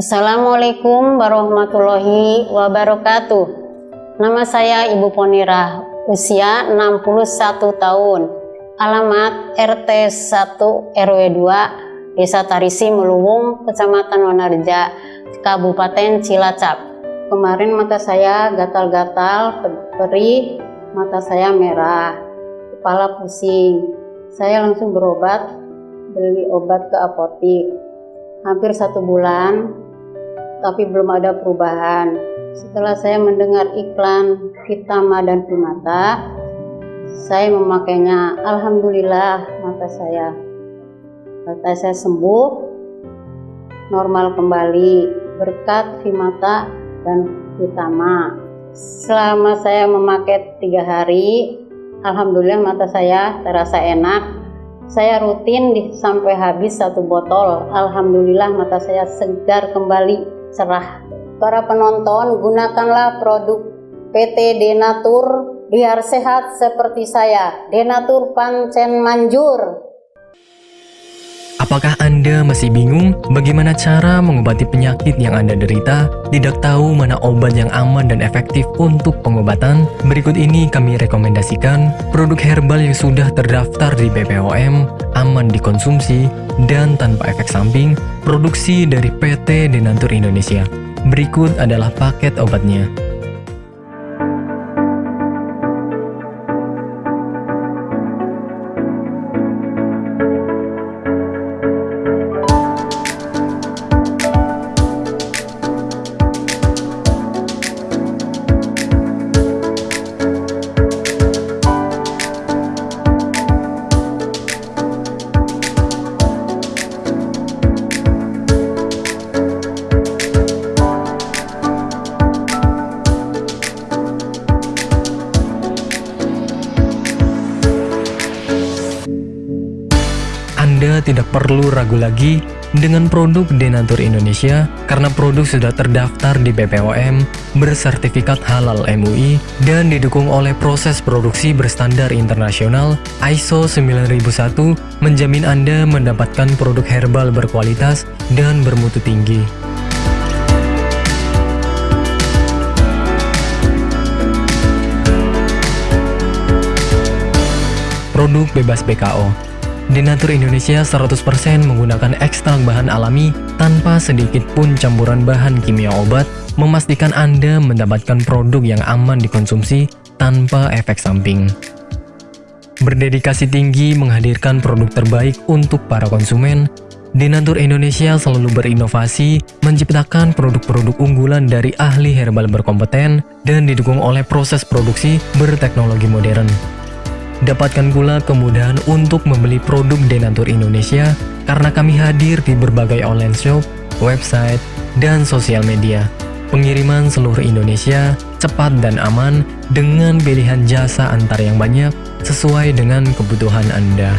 Assalamualaikum warahmatullahi wabarakatuh. Nama saya Ibu Ponira, usia 61 tahun. Alamat RT 1 RW 2, Desa Tarisi Meluwung, Kecamatan Wanarja, Kabupaten Cilacap. Kemarin mata saya gatal-gatal, perih, mata saya merah, kepala pusing. Saya langsung berobat, beli obat ke apotik hampir satu bulan, tapi belum ada perubahan. Setelah saya mendengar iklan Vitama dan Primata, saya memakainya. Alhamdulillah mata saya, mata saya sembuh, normal kembali berkat Vimata dan Vitama. Selama saya memakai tiga hari, Alhamdulillah mata saya terasa enak, saya rutin sampai habis satu botol. Alhamdulillah mata saya segar kembali, cerah. Para penonton, gunakanlah produk PT Denatur biar sehat seperti saya. Denatur Pancen Manjur. Apakah Anda masih bingung bagaimana cara mengobati penyakit yang Anda derita? Tidak tahu mana obat yang aman dan efektif untuk pengobatan? Berikut ini kami rekomendasikan produk herbal yang sudah terdaftar di BPOM, aman dikonsumsi, dan tanpa efek samping, produksi dari PT Denatur Indonesia. Berikut adalah paket obatnya. Tidak perlu ragu lagi dengan produk Denatur Indonesia karena produk sudah terdaftar di BPOM, bersertifikat halal MUI, dan didukung oleh proses produksi berstandar internasional ISO 9001 menjamin Anda mendapatkan produk herbal berkualitas dan bermutu tinggi. Produk bebas BKO Denatur Indonesia 100% menggunakan ekstrak bahan alami tanpa sedikit pun campuran bahan kimia obat, memastikan Anda mendapatkan produk yang aman dikonsumsi tanpa efek samping. Berdedikasi tinggi menghadirkan produk terbaik untuk para konsumen, Denatur Indonesia selalu berinovasi, menciptakan produk-produk unggulan dari ahli herbal berkompeten dan didukung oleh proses produksi berteknologi modern. Dapatkan pula kemudahan untuk membeli produk Denatur Indonesia karena kami hadir di berbagai online shop, website, dan sosial media. Pengiriman seluruh Indonesia cepat dan aman dengan pilihan jasa antar yang banyak sesuai dengan kebutuhan Anda.